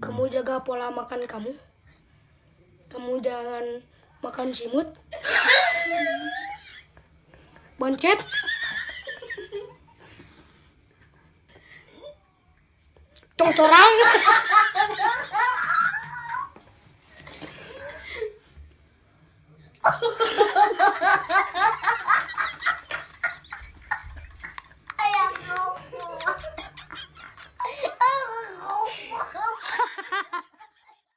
Kamu jaga pola makan kamu. Kamu jangan makan simut. Boncet. Congcorang.